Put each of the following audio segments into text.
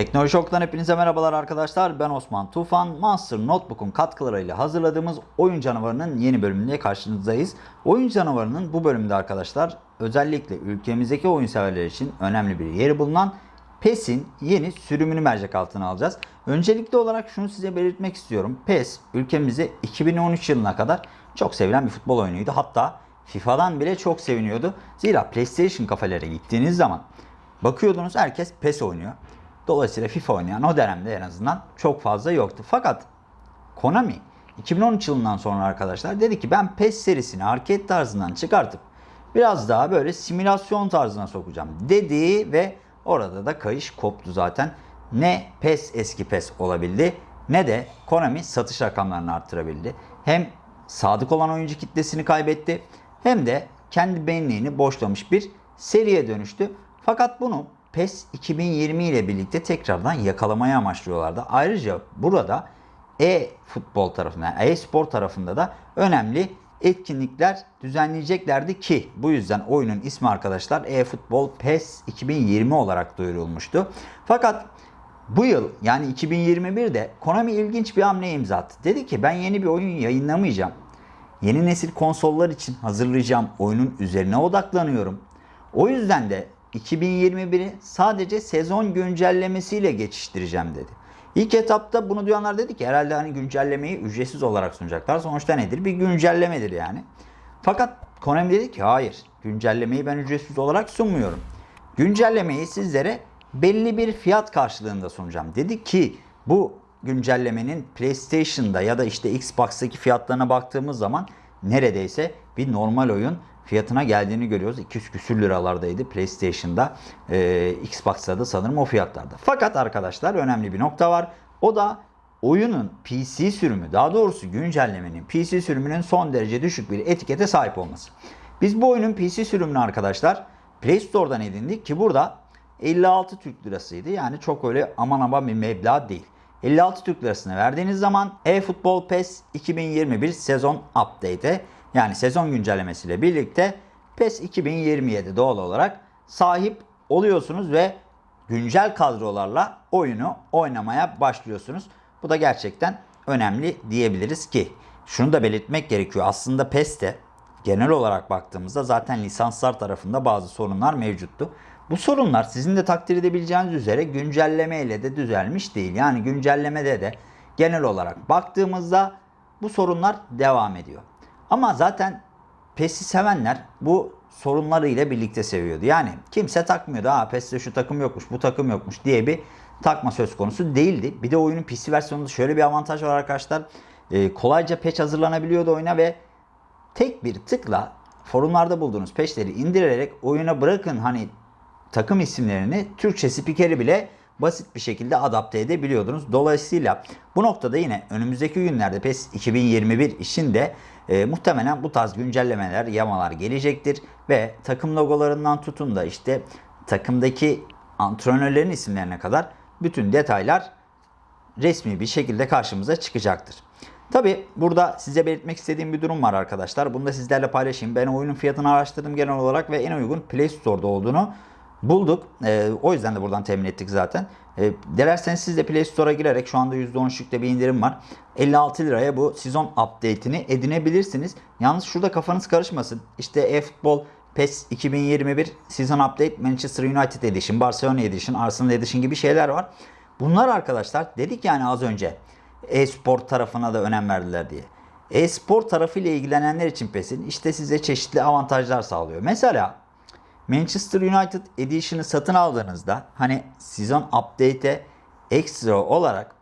Teknoloji Ok'tan hepinize merhabalar arkadaşlar. Ben Osman Tufan. Monster Notebook'un katkılarıyla hazırladığımız Oyun Canavarı'nın yeni bölümünde karşınızdayız. Oyun Canavarı'nın bu bölümde arkadaşlar özellikle ülkemizdeki oyun severler için önemli bir yeri bulunan PES'in yeni sürümünü mercek altına alacağız. Öncelikli olarak şunu size belirtmek istiyorum. PES ülkemizde 2013 yılına kadar çok sevilen bir futbol oyunuydu. Hatta FIFA'dan bile çok seviniyordu. Zira PlayStation kafelere gittiğiniz zaman bakıyordunuz herkes PES oynuyor. Dolayısıyla FIFA oynayan o dönemde en azından çok fazla yoktu. Fakat Konami 2013 yılından sonra arkadaşlar dedi ki ben PES serisini arcade tarzından çıkartıp biraz daha böyle simülasyon tarzına sokacağım dedi ve orada da kayış koptu zaten. Ne PES eski PES olabildi ne de Konami satış rakamlarını arttırabildi. Hem sadık olan oyuncu kitlesini kaybetti hem de kendi benliğini boşlamış bir seriye dönüştü. Fakat bunu PES 2020 ile birlikte tekrardan yakalamaya amaçlıyorlardı. Ayrıca burada e-futbol tarafında, e-spor tarafında da önemli etkinlikler düzenleyeceklerdi ki bu yüzden oyunun ismi arkadaşlar e-futbol PES 2020 olarak duyurulmuştu. Fakat bu yıl yani 2021'de Konami ilginç bir hamle imza attı. Dedi ki ben yeni bir oyun yayınlamayacağım. Yeni nesil konsollar için hazırlayacağım oyunun üzerine odaklanıyorum. O yüzden de 2021'i sadece sezon güncellemesiyle geçiştireceğim dedi. İlk etapta bunu duyanlar dedi ki herhalde hani güncellemeyi ücretsiz olarak sunacaklar. Sonuçta nedir? Bir güncellemedir yani. Fakat Konami dedi ki hayır güncellemeyi ben ücretsiz olarak sunmuyorum. Güncellemeyi sizlere belli bir fiyat karşılığında sunacağım. Dedi ki bu güncellemenin PlayStation'da ya da işte Xbox'taki fiyatlarına baktığımız zaman neredeyse bir normal oyun fiyatına geldiğini görüyoruz. 200 küsür liralardaydı PlayStation'da. Ee, Xbox'ta da sanırım o fiyatlarda. Fakat arkadaşlar önemli bir nokta var. O da oyunun PC sürümü daha doğrusu güncellemenin PC sürümünün son derece düşük bir etikete sahip olması. Biz bu oyunun PC sürümünü arkadaşlar Play Store'dan edindik ki burada 56 Türk lirasıydı. Yani çok öyle aman aman bir meblağ değil. 56 Türk lirasını verdiğiniz zaman eFootball PES 2021 sezon update'e yani sezon güncellemesiyle birlikte PES 2027 doğal olarak sahip oluyorsunuz ve güncel kadrolarla oyunu oynamaya başlıyorsunuz. Bu da gerçekten önemli diyebiliriz ki şunu da belirtmek gerekiyor. Aslında PES'te genel olarak baktığımızda zaten lisanslar tarafında bazı sorunlar mevcuttu. Bu sorunlar sizin de takdir edebileceğiniz üzere güncelleme ile de düzelmiş değil. Yani güncellemede de genel olarak baktığımızda bu sorunlar devam ediyor. Ama zaten PES'i sevenler bu sorunları ile birlikte seviyordu. Yani kimse takmıyordu. Ha PES'te şu takım yokmuş, bu takım yokmuş diye bir takma söz konusu değildi. Bir de oyunun PC versiyonunda şöyle bir avantaj var arkadaşlar. Ee, kolayca patch hazırlanabiliyordu oyuna ve tek bir tıkla forumlarda bulduğunuz patchleri indirerek oyuna bırakın hani takım isimlerini Türkçe spikeri bile basit bir şekilde adapte edebiliyordunuz. Dolayısıyla bu noktada yine önümüzdeki günlerde PES 2021 için de e, muhtemelen bu tarz güncellemeler, yamalar gelecektir ve takım logolarından tutun da işte takımdaki antrenörlerin isimlerine kadar bütün detaylar resmi bir şekilde karşımıza çıkacaktır. Tabi burada size belirtmek istediğim bir durum var arkadaşlar. Bunu da sizlerle paylaşayım. Ben oyunun fiyatını araştırdım genel olarak ve en uygun Play Store'da olduğunu bulduk. E, o yüzden de buradan temin ettik zaten. E, dilerseniz siz de Play Store'a girerek şu anda %13'lükte bir indirim var. 56 liraya bu sezon update'ini edinebilirsiniz. Yalnız şurada kafanız karışmasın. İşte e-futbol PES 2021 Season Update Manchester United Edition, Barcelona Edition, Arsenal Edition gibi şeyler var. Bunlar arkadaşlar dedik yani az önce e-spor tarafına da önem verdiler diye. E-spor tarafıyla ilgilenenler için PES'in işte size çeşitli avantajlar sağlıyor. Mesela Manchester United Edition'ı satın aldığınızda hani sezon update'e ekstra olarak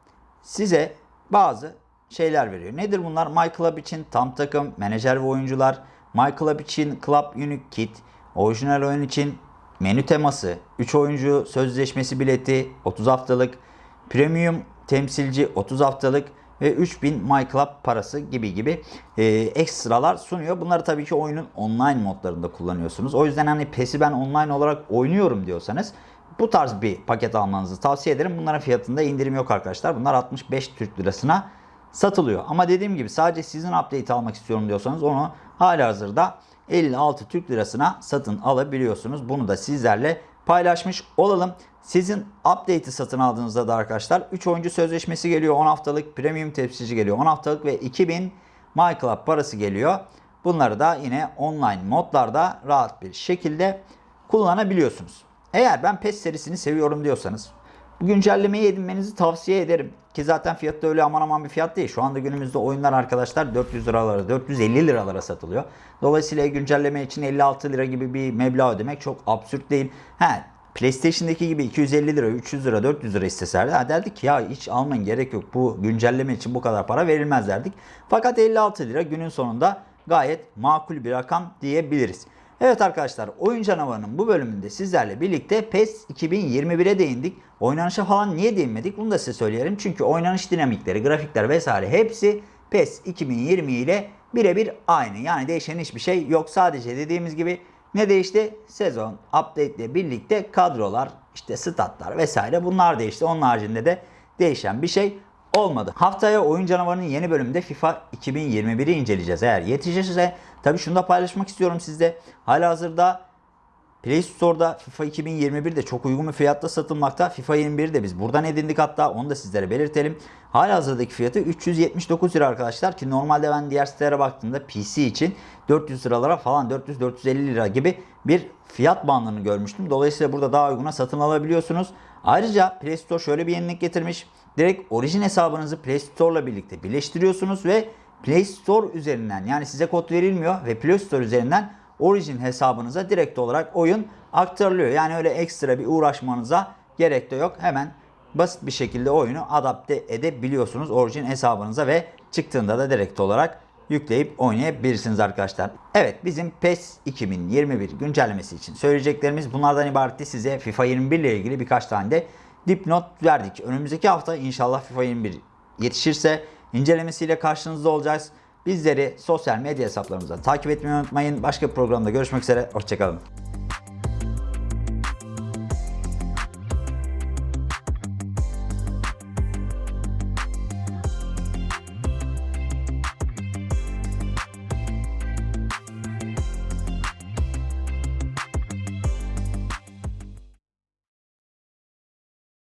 size bazı şeyler veriyor. Nedir bunlar? My Club için tam takım, menajer ve oyuncular, My Club için Club Unique Kit, orijinal oyun için menü teması, 3 oyuncu sözleşmesi bileti, 30 haftalık, premium temsilci 30 haftalık ve 3000 My Club parası gibi gibi e, ekstralar sunuyor. Bunları tabii ki oyunun online modlarında kullanıyorsunuz. O yüzden hani PES'i ben online olarak oynuyorum diyorsanız bu tarz bir paket almanızı tavsiye ederim. Bunların fiyatında indirim yok arkadaşlar. Bunlar 65 Türk Lirasına satılıyor. Ama dediğim gibi sadece sizin update almak istiyorum diyorsanız onu hala hazırda 56 Türk Lirasına satın alabiliyorsunuz. Bunu da sizlerle paylaşmış olalım. Sizin update'i satın aldığınızda da arkadaşlar 3 oyuncu sözleşmesi geliyor. 10 haftalık premium temsilci geliyor. 10 haftalık ve 2000 MyClub parası geliyor. Bunları da yine online modlarda rahat bir şekilde kullanabiliyorsunuz. Eğer ben PES serisini seviyorum diyorsanız bu güncellemeyi edinmenizi tavsiye ederim. Ki zaten fiyat da öyle aman aman bir fiyat değil. Şu anda günümüzde oyunlar arkadaşlar 400 liralara, 450 liralara satılıyor. Dolayısıyla güncelleme için 56 lira gibi bir meblağ ödemek çok absürt değil. He, PlayStation'daki gibi 250 lira, 300 lira, 400 lira isteserdi ha derdik ki ya hiç almayın gerek yok. Bu güncelleme için bu kadar para verilmez derdik. Fakat 56 lira günün sonunda gayet makul bir rakam diyebiliriz. Evet arkadaşlar oyun canavarının bu bölümünde sizlerle birlikte PES 2021'e değindik. Oynanışa falan niye değinmedik bunu da size söyleyelim. Çünkü oynanış dinamikleri, grafikler vesaire hepsi PES 2020 ile birebir aynı. Yani değişen hiçbir şey yok. Sadece dediğimiz gibi ne değişti? Sezon update ile birlikte kadrolar, işte statlar vesaire bunlar değişti. Onun haricinde de değişen bir şey olmadı. Haftaya Oyun Canavarı'nın yeni bölümünde FIFA 2021'i inceleyeceğiz. Eğer yetişirse tabii şunu da paylaşmak istiyorum sizde. Halihazırda Play Store'da FIFA 2021 de çok uygun bir fiyatta satılmakta. FIFA 21'i de biz buradan edindik hatta onu da sizlere belirtelim. Halihazırdaki fiyatı 379 lira arkadaşlar ki normalde ben diğer sitelere baktığımda PC için 400 liralara falan 400-450 lira gibi bir fiyat bandını görmüştüm. Dolayısıyla burada daha uyguna satın alabiliyorsunuz. Ayrıca Play Store şöyle bir yenilik getirmiş. Direkt orijin hesabınızı Play Store ile birlikte birleştiriyorsunuz ve Play Store üzerinden yani size kod verilmiyor ve Play Store üzerinden Origin hesabınıza direkt olarak oyun aktarılıyor. Yani öyle ekstra bir uğraşmanıza gerek de yok. Hemen basit bir şekilde oyunu adapte edebiliyorsunuz Origin hesabınıza ve çıktığında da direkt olarak yükleyip oynayabilirsiniz arkadaşlar. Evet bizim PES 2021 güncellemesi için söyleyeceklerimiz bunlardan ibaretti. Size FIFA 21 ile ilgili birkaç tane de dipnot verdik. Önümüzdeki hafta inşallah FIFA 21 yetişirse incelemesiyle karşınızda olacağız. Bizleri sosyal medya hesaplarımızdan takip etmeyi unutmayın. Başka bir programda görüşmek üzere. Hoşçakalın.